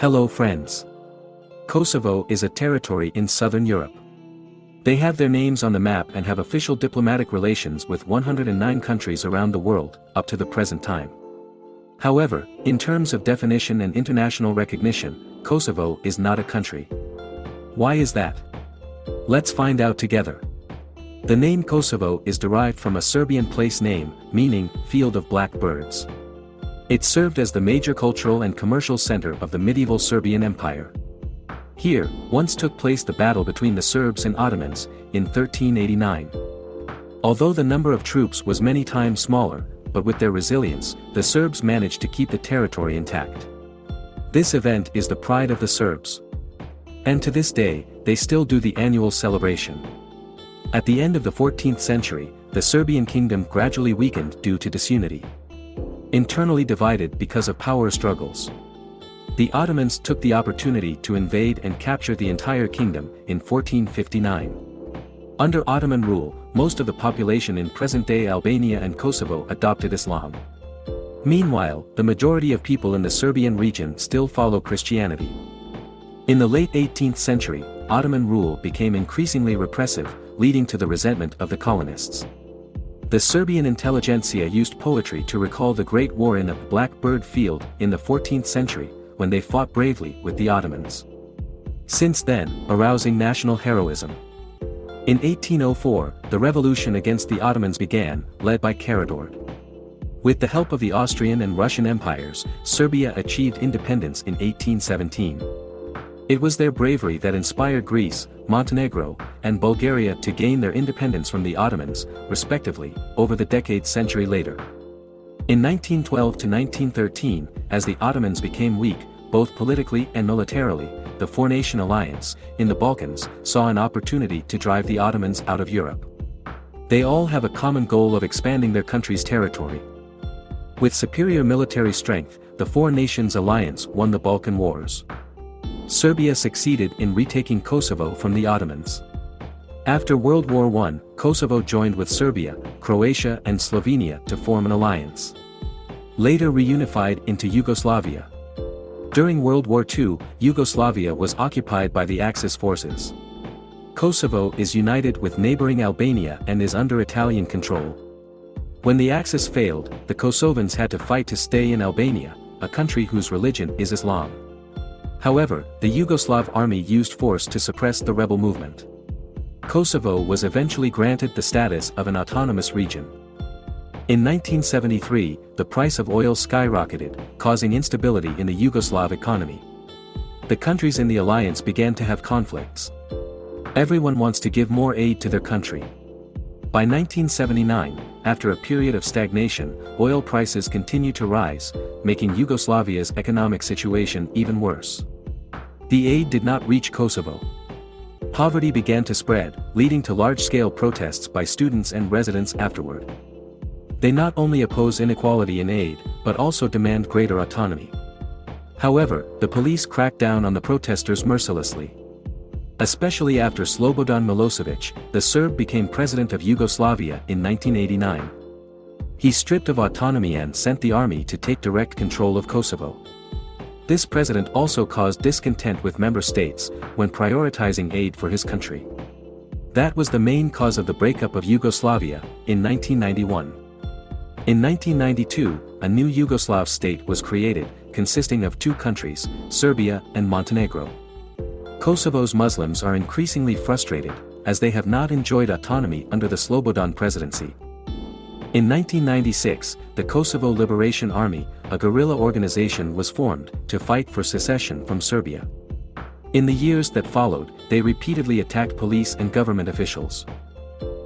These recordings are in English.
Hello friends. Kosovo is a territory in southern Europe. They have their names on the map and have official diplomatic relations with 109 countries around the world, up to the present time. However, in terms of definition and international recognition, Kosovo is not a country. Why is that? Let's find out together. The name Kosovo is derived from a Serbian place name, meaning, field of black birds. It served as the major cultural and commercial center of the medieval Serbian Empire. Here, once took place the battle between the Serbs and Ottomans, in 1389. Although the number of troops was many times smaller, but with their resilience, the Serbs managed to keep the territory intact. This event is the pride of the Serbs. And to this day, they still do the annual celebration. At the end of the 14th century, the Serbian kingdom gradually weakened due to disunity. Internally divided because of power struggles. The Ottomans took the opportunity to invade and capture the entire kingdom in 1459. Under Ottoman rule, most of the population in present-day Albania and Kosovo adopted Islam. Meanwhile, the majority of people in the Serbian region still follow Christianity. In the late 18th century, Ottoman rule became increasingly repressive, leading to the resentment of the colonists. The Serbian intelligentsia used poetry to recall the Great War in the Blackbird Field in the 14th century, when they fought bravely with the Ottomans. Since then, arousing national heroism. In 1804, the revolution against the Ottomans began, led by Karađorđe. With the help of the Austrian and Russian empires, Serbia achieved independence in 1817. It was their bravery that inspired Greece, Montenegro, and Bulgaria to gain their independence from the Ottomans, respectively, over the decade century later. In 1912 to 1913, as the Ottomans became weak, both politically and militarily, the four-nation alliance, in the Balkans, saw an opportunity to drive the Ottomans out of Europe. They all have a common goal of expanding their country's territory. With superior military strength, the Four Nations Alliance won the Balkan Wars. Serbia succeeded in retaking Kosovo from the Ottomans. After World War I, Kosovo joined with Serbia, Croatia and Slovenia to form an alliance. Later reunified into Yugoslavia. During World War II, Yugoslavia was occupied by the Axis forces. Kosovo is united with neighboring Albania and is under Italian control. When the Axis failed, the Kosovans had to fight to stay in Albania, a country whose religion is Islam. However, the Yugoslav army used force to suppress the rebel movement. Kosovo was eventually granted the status of an autonomous region. In 1973, the price of oil skyrocketed, causing instability in the Yugoslav economy. The countries in the alliance began to have conflicts. Everyone wants to give more aid to their country. By 1979, after a period of stagnation, oil prices continued to rise, making Yugoslavia's economic situation even worse. The aid did not reach Kosovo. Poverty began to spread, leading to large-scale protests by students and residents afterward. They not only oppose inequality in aid, but also demand greater autonomy. However, the police cracked down on the protesters mercilessly. Especially after Slobodan Milosevic, the Serb became president of Yugoslavia in 1989. He stripped of autonomy and sent the army to take direct control of Kosovo. This president also caused discontent with member states, when prioritizing aid for his country. That was the main cause of the breakup of Yugoslavia, in 1991. In 1992, a new Yugoslav state was created, consisting of two countries, Serbia and Montenegro. Kosovo's Muslims are increasingly frustrated, as they have not enjoyed autonomy under the Slobodan presidency. In 1996, the Kosovo Liberation Army, a guerrilla organization was formed, to fight for secession from Serbia. In the years that followed, they repeatedly attacked police and government officials.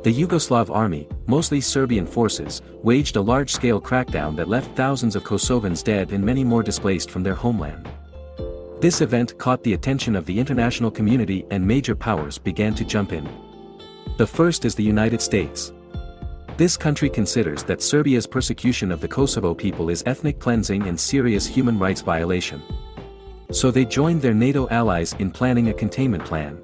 The Yugoslav army, mostly Serbian forces, waged a large-scale crackdown that left thousands of Kosovans dead and many more displaced from their homeland. This event caught the attention of the international community and major powers began to jump in. The first is the United States. This country considers that Serbia's persecution of the Kosovo people is ethnic cleansing and serious human rights violation. So they joined their NATO allies in planning a containment plan.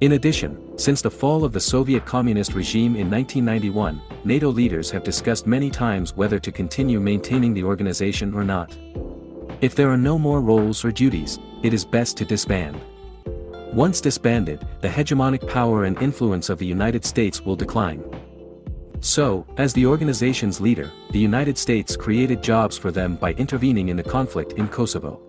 In addition, since the fall of the Soviet communist regime in 1991, NATO leaders have discussed many times whether to continue maintaining the organization or not. If there are no more roles or duties, it is best to disband. Once disbanded, the hegemonic power and influence of the United States will decline. So, as the organization's leader, the United States created jobs for them by intervening in the conflict in Kosovo.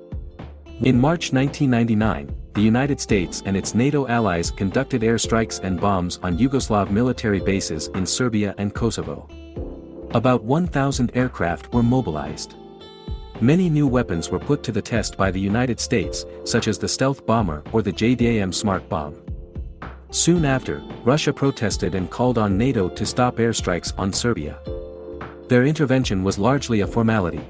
In March 1999, the United States and its NATO allies conducted airstrikes and bombs on Yugoslav military bases in Serbia and Kosovo. About 1,000 aircraft were mobilized. Many new weapons were put to the test by the United States, such as the stealth bomber or the JDAM smart bomb. Soon after, Russia protested and called on NATO to stop airstrikes on Serbia. Their intervention was largely a formality,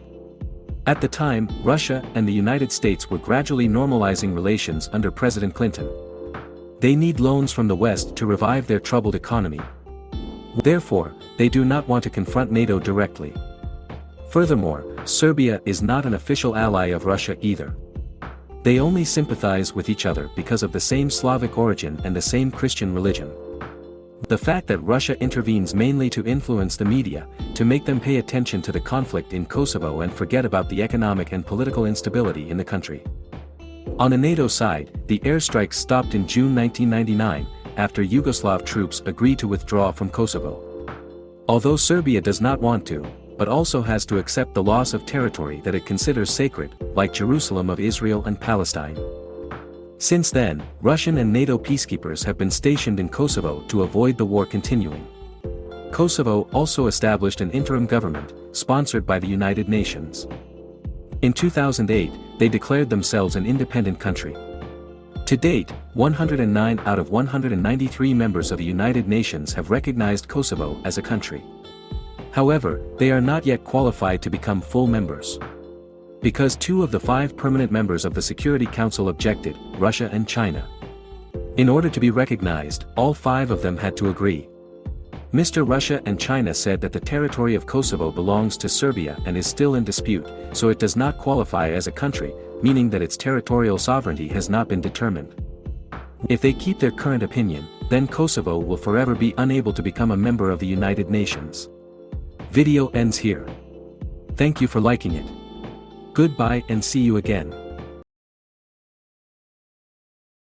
at the time, Russia and the United States were gradually normalizing relations under President Clinton. They need loans from the West to revive their troubled economy. Therefore, they do not want to confront NATO directly. Furthermore, Serbia is not an official ally of Russia either. They only sympathize with each other because of the same Slavic origin and the same Christian religion. The fact that Russia intervenes mainly to influence the media, to make them pay attention to the conflict in Kosovo and forget about the economic and political instability in the country. On the NATO side, the airstrikes stopped in June 1999, after Yugoslav troops agreed to withdraw from Kosovo. Although Serbia does not want to, but also has to accept the loss of territory that it considers sacred, like Jerusalem of Israel and Palestine. Since then, Russian and NATO peacekeepers have been stationed in Kosovo to avoid the war continuing. Kosovo also established an interim government, sponsored by the United Nations. In 2008, they declared themselves an independent country. To date, 109 out of 193 members of the United Nations have recognized Kosovo as a country. However, they are not yet qualified to become full members. Because two of the five permanent members of the Security Council objected, Russia and China. In order to be recognized, all five of them had to agree. Mr. Russia and China said that the territory of Kosovo belongs to Serbia and is still in dispute, so it does not qualify as a country, meaning that its territorial sovereignty has not been determined. If they keep their current opinion, then Kosovo will forever be unable to become a member of the United Nations. Video ends here. Thank you for liking it. Goodbye and see you again.